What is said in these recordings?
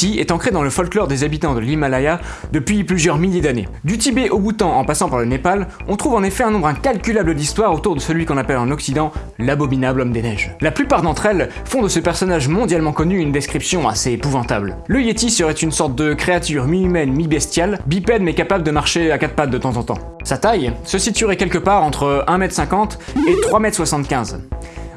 Est ancré dans le folklore des habitants de l'Himalaya depuis plusieurs milliers d'années. Du Tibet au Bhoutan en passant par le Népal, on trouve en effet un nombre incalculable d'histoires autour de celui qu'on appelle en Occident l'abominable homme des neiges. La plupart d'entre elles font de ce personnage mondialement connu une description assez épouvantable. Le Yeti serait une sorte de créature mi-humaine, mi-bestiale, bipède mais capable de marcher à quatre pattes de temps en temps. Sa taille se situerait quelque part entre 1m50 et 3m75.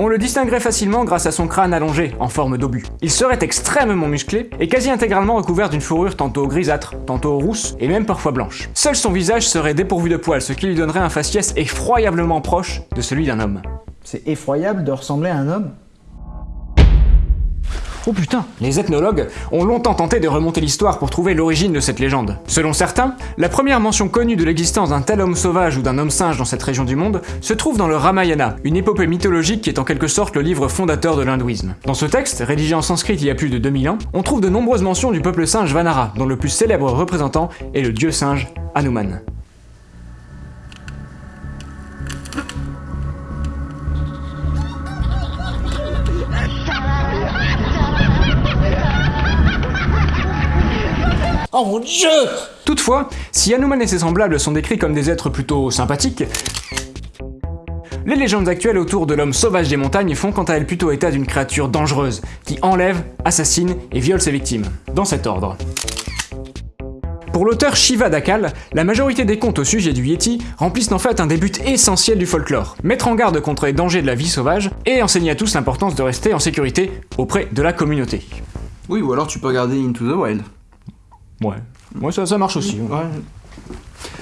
On le distinguerait facilement grâce à son crâne allongé, en forme d'obus. Il serait extrêmement musclé et quasi intégralement recouvert d'une fourrure tantôt grisâtre, tantôt rousse et même parfois blanche. Seul son visage serait dépourvu de poils, ce qui lui donnerait un faciès effroyablement proche de celui d'un homme. C'est effroyable de ressembler à un homme. Oh putain Les ethnologues ont longtemps tenté de remonter l'histoire pour trouver l'origine de cette légende. Selon certains, la première mention connue de l'existence d'un tel homme sauvage ou d'un homme singe dans cette région du monde se trouve dans le Ramayana, une épopée mythologique qui est en quelque sorte le livre fondateur de l'hindouisme. Dans ce texte, rédigé en sanskrit il y a plus de 2000 ans, on trouve de nombreuses mentions du peuple singe Vanara, dont le plus célèbre représentant est le dieu singe Hanuman. Oh mon dieu Toutefois, si Hanuman et ses semblables sont décrits comme des êtres plutôt sympathiques, les légendes actuelles autour de l'homme sauvage des montagnes font quant à elles plutôt état d'une créature dangereuse, qui enlève, assassine et viole ses victimes, dans cet ordre. Pour l'auteur Shiva Dakal, la majorité des contes au sujet du Yeti remplissent en fait un des buts essentiels du folklore, mettre en garde contre les dangers de la vie sauvage et enseigner à tous l'importance de rester en sécurité auprès de la communauté. Oui, ou alors tu peux regarder Into the Wild. Ouais, ouais ça, ça marche aussi. Ouais.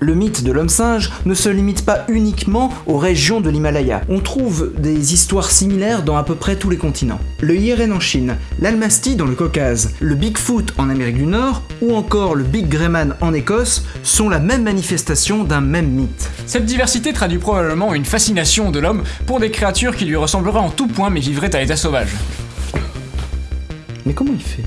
Le mythe de l'homme singe ne se limite pas uniquement aux régions de l'Himalaya. On trouve des histoires similaires dans à peu près tous les continents. Le Yeren en Chine, l'Almasty dans le Caucase, le Bigfoot en Amérique du Nord ou encore le Big Greyman en Écosse sont la même manifestation d'un même mythe. Cette diversité traduit probablement une fascination de l'homme pour des créatures qui lui ressembleraient en tout point mais vivraient à l'état sauvage. Mais comment il fait?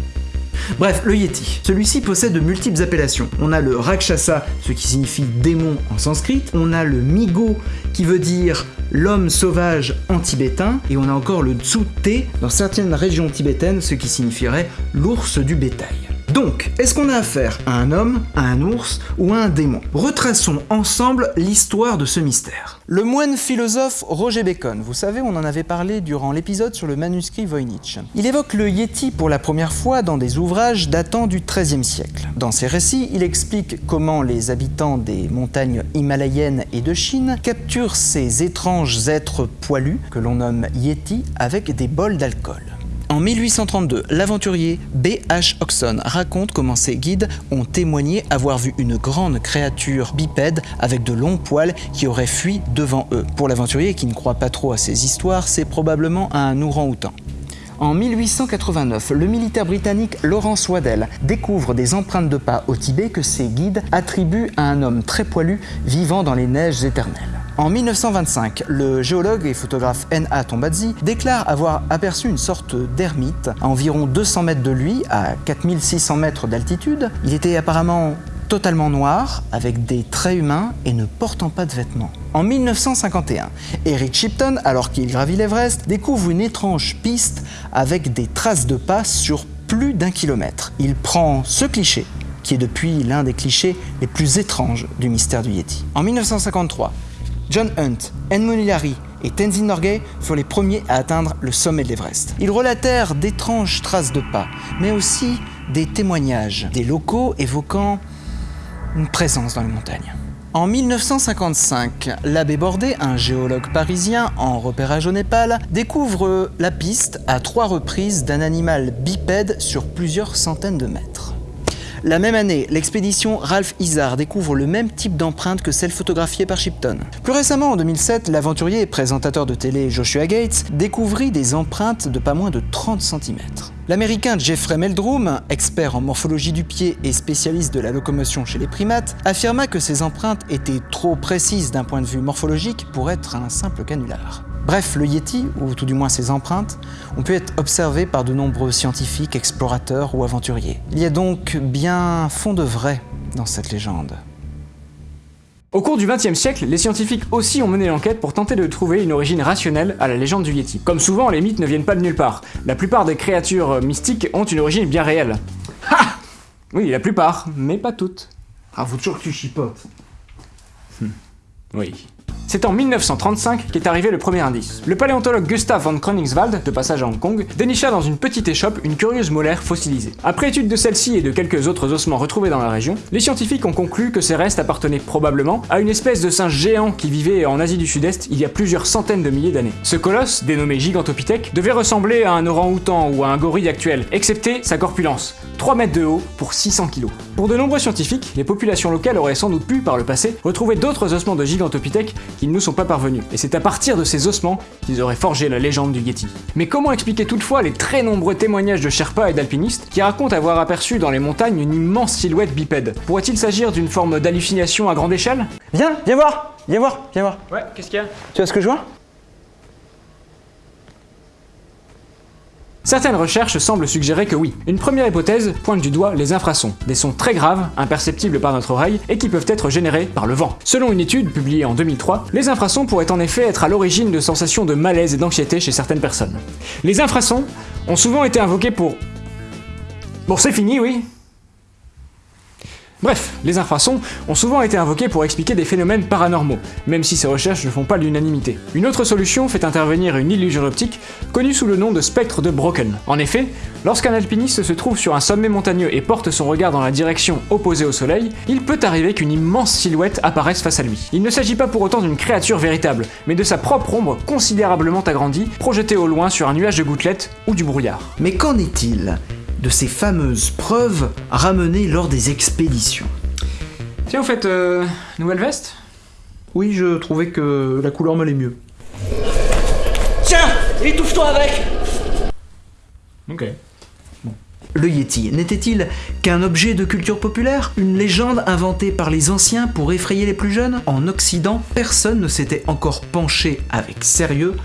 Bref, le Yeti. Celui-ci possède de multiples appellations. On a le Rakshasa, ce qui signifie démon en sanskrit. On a le Migo, qui veut dire l'homme sauvage en tibétain. Et on a encore le Tsute dans certaines régions tibétaines, ce qui signifierait l'ours du bétail. Donc, est-ce qu'on a affaire à un homme, à un ours ou à un démon? Retraçons ensemble l'histoire de ce mystère. Le moine philosophe Roger Bacon, vous savez, on en avait parlé durant l'épisode sur le manuscrit Voynich. Il évoque le Yeti pour la première fois dans des ouvrages datant du XIIIe siècle. Dans ses récits, il explique comment les habitants des montagnes himalayennes et de Chine capturent ces étranges êtres poilus, que l'on nomme Yeti, avec des bols d'alcool. En 1832, l'aventurier B.H. Oxon raconte comment ses guides ont témoigné avoir vu une grande créature bipède avec de longs poils qui aurait fui devant eux. Pour l'aventurier qui ne croit pas trop à ces histoires, c'est probablement un orang-outan. En 1889, le militaire britannique Lawrence Waddell découvre des empreintes de pas au Tibet que ses guides attribuent à un homme très poilu vivant dans les neiges éternelles. En 1925, le géologue et photographe N.A. Tombazzi déclare avoir aperçu une sorte d'ermite à environ 200 mètres de lui, à 4600 mètres d'altitude. Il était apparemment totalement noir, avec des traits humains et ne portant pas de vêtements. En 1951, Eric Shipton, alors qu'il gravit l'Everest, découvre une étrange piste avec des traces de pas sur plus d'un kilomètre. Il prend ce cliché, qui est depuis l'un des clichés les plus étranges du mystère du Yeti. En 1953, John Hunt, Edmund Hillary et Tenzin Norgay furent les premiers à atteindre le sommet de l'Everest. Ils relatèrent d'étranges traces de pas, mais aussi des témoignages des locaux évoquant une présence dans les montagnes. En 1955, l'abbé Bordet, un géologue parisien en repérage au Népal, découvre la piste à trois reprises d'un animal bipède sur plusieurs centaines de mètres. La même année, l'expédition Ralph Izard découvre le même type d'empreinte que celle photographiée par Shipton. Plus récemment, en 2007, l'aventurier et présentateur de télé Joshua Gates découvrit des empreintes de pas moins de 30 cm. L'américain Jeffrey Meldrum, expert en morphologie du pied et spécialiste de la locomotion chez les primates, affirma que ces empreintes étaient trop précises d'un point de vue morphologique pour être un simple canular. Bref, le Yeti, ou tout du moins ses empreintes, ont pu être observées par de nombreux scientifiques, explorateurs ou aventuriers. Il y a donc bien fond de vrai dans cette légende. Au cours du XXe siècle, les scientifiques aussi ont mené l'enquête pour tenter de trouver une origine rationnelle à la légende du Yeti. Comme souvent, les mythes ne viennent pas de nulle part. La plupart des créatures euh, mystiques ont une origine bien réelle. Ha Oui, la plupart, mais pas toutes. Ah, faut toujours que tu chipotes. Oui. C'est en 1935 qu'est arrivé le premier indice. Le paléontologue Gustav von Koningswald, de passage à Hong Kong, dénicha dans une petite échoppe une curieuse molaire fossilisée. Après étude de celle-ci et de quelques autres ossements retrouvés dans la région, les scientifiques ont conclu que ces restes appartenaient probablement à une espèce de singe géant qui vivait en Asie du Sud-Est il y a plusieurs centaines de milliers d'années. Ce colosse, dénommé Gigantopithèque, devait ressembler à un orang-outan ou à un gorille actuel, excepté sa corpulence. 3 mètres de haut pour 600 kg. Pour de nombreux scientifiques, les populations locales auraient sans doute pu, par le passé, retrouver d'autres ossements de Gigantopithèque qui ne nous sont pas parvenus, et c'est à partir de ces ossements qu'ils auraient forgé la légende du Yeti. Mais comment expliquer toutefois les très nombreux témoignages de Sherpas et d'alpinistes qui racontent avoir aperçu dans les montagnes une immense silhouette bipède? Pourrait-il s'agir d'une forme d'hallucination à grande échelle? Viens, viens voir Viens voir, viens voir. Ouais, qu'est-ce qu'il y a? Tu vois ce que je vois? Certaines recherches semblent suggérer que oui. Une première hypothèse pointe du doigt les infrasons, des sons très graves, imperceptibles par notre oreille, et qui peuvent être générés par le vent. Selon une étude publiée en 2003, les infrasons pourraient en effet être à l'origine de sensations de malaise et d'anxiété chez certaines personnes. Les infrasons ont souvent été invoqués pour... Bon, c'est fini, oui Bref, les infrasons ont souvent été invoqués pour expliquer des phénomènes paranormaux, même si ces recherches ne font pas l'unanimité. Une autre solution fait intervenir une illusion optique connue sous le nom de spectre de Broken. En effet, lorsqu'un alpiniste se trouve sur un sommet montagneux et porte son regard dans la direction opposée au soleil, il peut arriver qu'une immense silhouette apparaisse face à lui. Il ne s'agit pas pour autant d'une créature véritable, mais de sa propre ombre considérablement agrandie, projetée au loin sur un nuage de gouttelettes ou du brouillard. Mais qu'en est-il? De ces fameuses preuves ramenées lors des expéditions. Tiens, vous faites euh, nouvelle veste? Oui, je trouvais que la couleur m'allait mieux. Tiens, étouffe-toi avec! Ok. Le Yeti. N'était-il qu'un objet de culture populaire? Une légende inventée par les anciens pour effrayer les plus jeunes? En Occident, personne ne s'était encore penché avec sérieux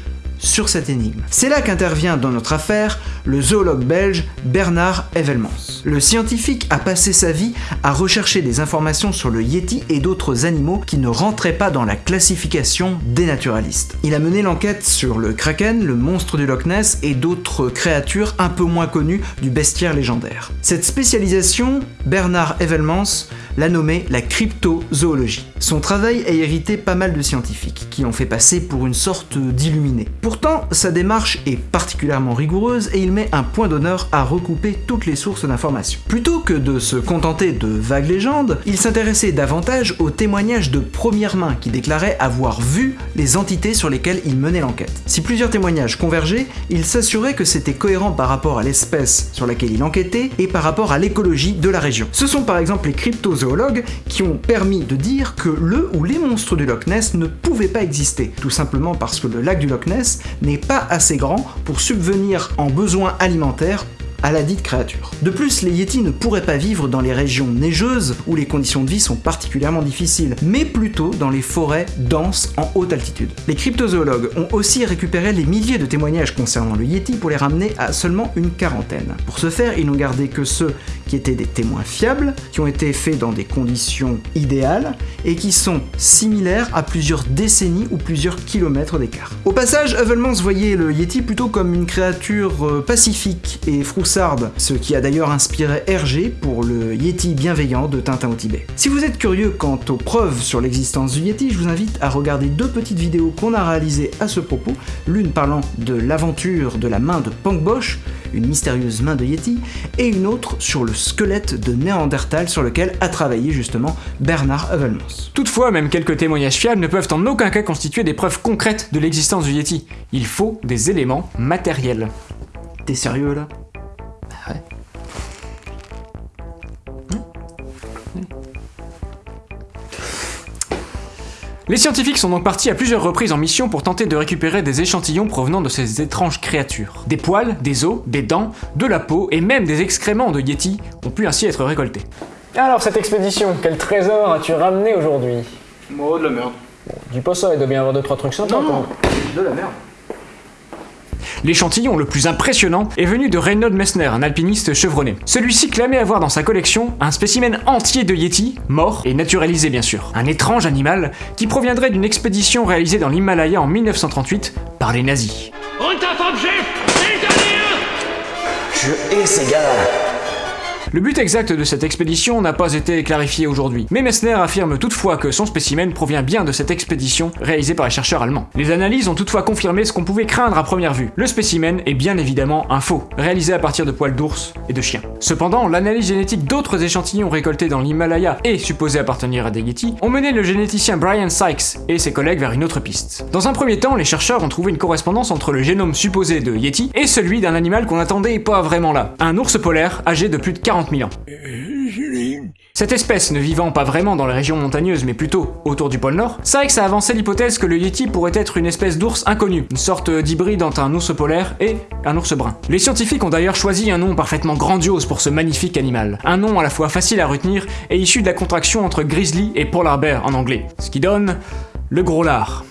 sur cette énigme. C'est là qu'intervient dans notre affaire le zoologue belge Bernard Evelmans. Le scientifique a passé sa vie à rechercher des informations sur le Yeti et d'autres animaux qui ne rentraient pas dans la classification des naturalistes. Il a mené l'enquête sur le kraken, le monstre du Loch Ness et d'autres créatures un peu moins connues du bestiaire légendaire. Cette spécialisation, Bernard Evelmans l'a nommée la cryptozoologie. Son travail a hérité pas mal de scientifiques, qui l'ont fait passer pour une sorte d'illuminé. Pourtant, sa démarche est particulièrement rigoureuse et il met un point d'honneur à recouper toutes les sources d'informations. Plutôt que de se contenter de vagues légendes, il s'intéressait davantage aux témoignages de première main qui déclaraient avoir vu les entités sur lesquelles il menait l'enquête. Si plusieurs témoignages convergeaient, il s'assurait que c'était cohérent par rapport à l'espèce sur laquelle il enquêtait et par rapport à l'écologie de la région. Ce sont par exemple les cryptozoologues qui ont permis de dire que le ou les monstres du Loch Ness ne pouvaient pas exister, tout simplement parce que le lac du Loch Ness n'est pas assez grand pour subvenir en besoins alimentaires à la dite créature. De plus, les Yétis ne pourraient pas vivre dans les régions neigeuses où les conditions de vie sont particulièrement difficiles, mais plutôt dans les forêts denses en haute altitude. Les cryptozoologues ont aussi récupéré les milliers de témoignages concernant le Yéti pour les ramener à seulement une quarantaine. Pour ce faire, ils n'ont gardé que ceux qui étaient des témoins fiables, qui ont été faits dans des conditions idéales et qui sont similaires à plusieurs décennies ou plusieurs kilomètres d'écart. Au passage, Evelmans voyait le Yeti plutôt comme une créature euh, pacifique et ce qui a d'ailleurs inspiré Hergé pour le Yeti bienveillant de Tintin au Tibet. Si vous êtes curieux quant aux preuves sur l'existence du Yeti, je vous invite à regarder deux petites vidéos qu'on a réalisées à ce propos, l'une parlant de l'aventure de la main de Pang Bosch, une mystérieuse main de Yeti, et une autre sur le squelette de Néandertal sur lequel a travaillé justement Bernard Heuvelmans. Toutefois, même quelques témoignages fiables ne peuvent en aucun cas constituer des preuves concrètes de l'existence du Yeti. Il faut des éléments matériels. T'es sérieux là? Les scientifiques sont donc partis à plusieurs reprises en mission pour tenter de récupérer des échantillons provenant de ces étranges créatures. Des poils, des os, des dents, de la peau et même des excréments de Yeti ont pu ainsi être récoltés. Alors cette expédition, quel trésor as-tu ramené aujourd'hui? Oh, de la merde. Dis pas ça, il doit bien y avoir deux trois trucs sympas. Non, de la merde. L'échantillon le plus impressionnant est venu de Reynold Messner, un alpiniste chevronné. Celui-ci clamait avoir dans sa collection un spécimen entier de Yeti, mort et naturalisé bien sûr. Un étrange animal qui proviendrait d'une expédition réalisée dans l'Himalaya en 1938 par les nazis. Je hais ces gars Le but exact de cette expédition n'a pas été clarifié aujourd'hui, mais Messner affirme toutefois que son spécimen provient bien de cette expédition réalisée par les chercheurs allemands. Les analyses ont toutefois confirmé ce qu'on pouvait craindre à première vue. Le spécimen est bien évidemment un faux, réalisé à partir de poils d'ours et de chiens. Cependant, l'analyse génétique d'autres échantillons récoltés dans l'Himalaya et supposés appartenir à des Yeti ont mené le généticien Brian Sykes et ses collègues vers une autre piste. Dans un premier temps, les chercheurs ont trouvé une correspondance entre le génome supposé de Yeti et celui d'un animal qu'on attendait pas vraiment là, un ours polaire âgé de plus de 40 000 ans. Cette espèce ne vivant pas vraiment dans les régions montagneuses mais plutôt autour du pôle Nord, Sykes a avancé l'hypothèse que le Yeti pourrait être une espèce d'ours inconnu, une sorte d'hybride entre un ours polaire et un ours brun. Les scientifiques ont d'ailleurs choisi un nom parfaitement grandiose pour ce magnifique animal, un nom à la fois facile à retenir et issu de la contraction entre grizzly et polar bear en anglais, ce qui donne le gros lard.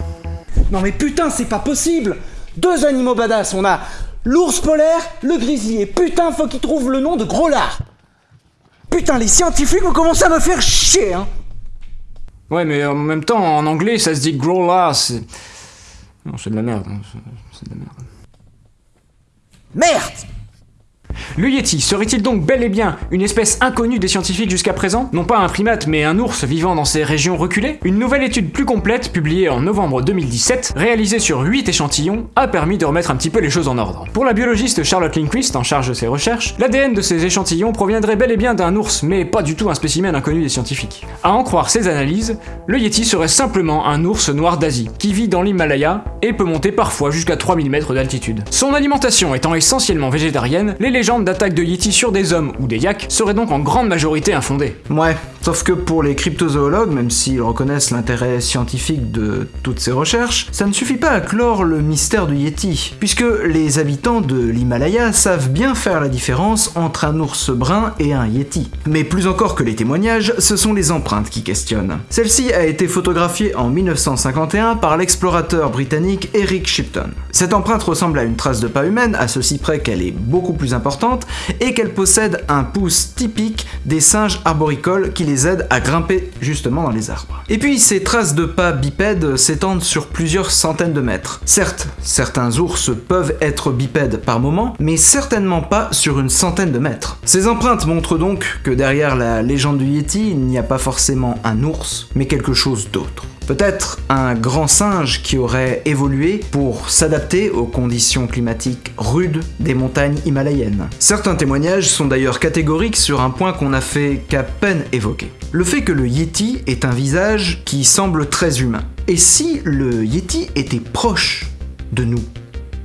Non mais putain, c'est pas possible Deux animaux badass, on a l'ours polaire, le grizzly, et putain, faut qu'ils trouvent le nom de gros lard Putain, les scientifiques vont commencer à me faire chier, hein Ouais, mais en même temps, en anglais, ça se dit c'est... Non, c'est de la merde. hein, C'est de la merde. Merde Le Yeti serait-il donc bel et bien une espèce inconnue des scientifiques jusqu'à présent? Non pas un primate, mais un ours vivant dans ces régions reculées? Une nouvelle étude plus complète, publiée en novembre 2017, réalisée sur 8 échantillons, a permis de remettre un petit peu les choses en ordre. Pour la biologiste Charlotte Lindquist, en charge de ses recherches, l'ADN de ces échantillons proviendrait bel et bien d'un ours, mais pas du tout un spécimen inconnu des scientifiques. À en croire ces analyses, le Yeti serait simplement un ours noir d'Asie, qui vit dans l'Himalaya et peut monter parfois jusqu'à 3000 mètres d'altitude. Son alimentation étant essentiellement végétarienne, les légendes d'attaque de Yeti sur des hommes ou des yaks seraient donc en grande majorité infondées. Ouais, sauf que pour les cryptozoologues, même s'ils reconnaissent l'intérêt scientifique de toutes ces recherches, ça ne suffit pas à clore le mystère du Yeti, puisque les habitants de l'Himalaya savent bien faire la différence entre un ours brun et un Yeti. Mais plus encore que les témoignages, ce sont les empreintes qui questionnent. Celle-ci a été photographiée en 1951 par l'explorateur britannique Eric Shipton. Cette empreinte ressemble à une trace de pas humaine, à ceci près qu'elle est beaucoup plus importante, et qu'elle possède un pouce typique des singes arboricoles qui les aident à grimper justement dans les arbres. Et puis ces traces de pas bipèdes s'étendent sur plusieurs centaines de mètres. Certes, certains ours peuvent être bipèdes par moment, mais certainement pas sur une centaine de mètres. Ces empreintes montrent donc que derrière la légende du Yeti, il n'y a pas forcément un ours, mais quelque chose d'autre. Peut-être un grand singe qui aurait évolué pour s'adapter aux conditions climatiques rudes des montagnes himalayennes. Certains témoignages sont d'ailleurs catégoriques sur un point qu'on n'a fait qu'à peine évoquer. Le fait que le Yeti est un visage qui semble très humain. Et si le Yeti était proche de nous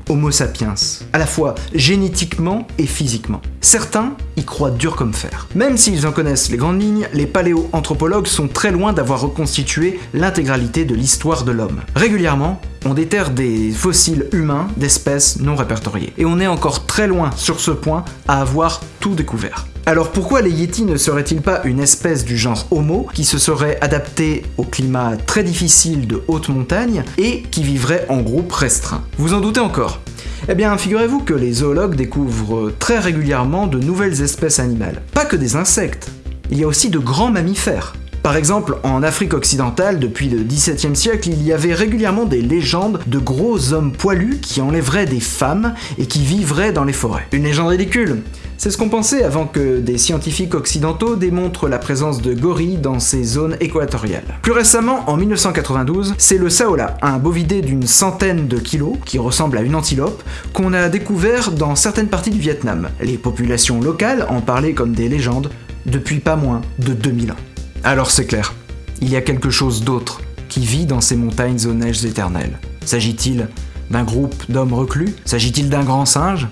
Homo sapiens, à la fois génétiquement et physiquement. Certains y croient dur comme fer. Même s'ils en connaissent les grandes lignes, les paléoanthropologues sont très loin d'avoir reconstitué l'intégralité de l'histoire de l'homme. Régulièrement, on déterre des fossiles humains d'espèces non répertoriées. Et on est encore très loin sur ce point à avoir tout découvert. Alors pourquoi les Yétis ne seraient-ils pas une espèce du genre Homo qui se serait adaptée au climat très difficile de haute montagne et qui vivrait en groupe restreint? Vous en doutez encore eh bien, figurez-vous que les zoologues découvrent très régulièrement de nouvelles espèces animales. Pas que des insectes, il y a aussi de grands mammifères. Par exemple, en Afrique occidentale, depuis le XVIIe siècle, il y avait régulièrement des légendes de gros hommes poilus qui enlèveraient des femmes et qui vivraient dans les forêts. Une légende ridicule, C'est ce qu'on pensait avant que des scientifiques occidentaux démontrent la présence de gorilles dans ces zones équatoriales. Plus récemment, en 1992, c'est le saola, un bovidé d'une centaine de kilos, qui ressemble à une antilope, qu'on a découvert dans certaines parties du Vietnam. Les populations locales en parlaient comme des légendes depuis pas moins de 2000 ans. Alors c'est clair, il y a quelque chose d'autre qui vit dans ces montagnes aux neiges éternelles. S'agit-il d'un groupe d'hommes reclus? S'agit-il d'un grand singe?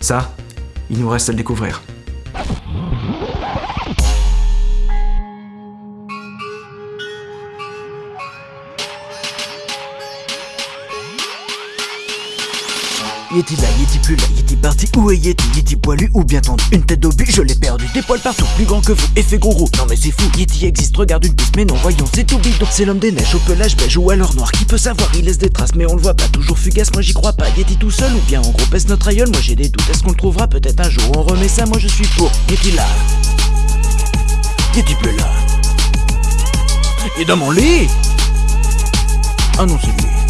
Ça, il nous reste à découvrir. Yeti là, Yeti plus là, Yeti parti, où est Yeti? Yeti poilu ou bien tendu Une tête d'obus, je l'ai perdu, des poils partout, plus grand que vous, effet gros roux. Non mais c'est fou, Yeti existe, regarde une piste, mais non voyons, c'est tout bidon C'est l'homme des neiges au pelage beige ou alors noir, qui peut savoir, il laisse des traces, mais on le voit pas, toujours fugace, moi j'y crois pas. Yeti tout seul ou bien en gros pèse notre aïeul, moi j'ai des doutes, est-ce qu'on le trouvera peut-être un jour? On remet ça, moi je suis pour, Yeti là. Yeti plus là. Est dans mon lit. Ah non c'est lui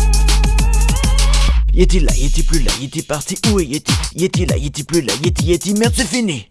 Yeti là, Yeti plus là, Yeti parti, où est Yeti? Yeti là, Yeti plus là, Yeti, Yeti, merde c'est fini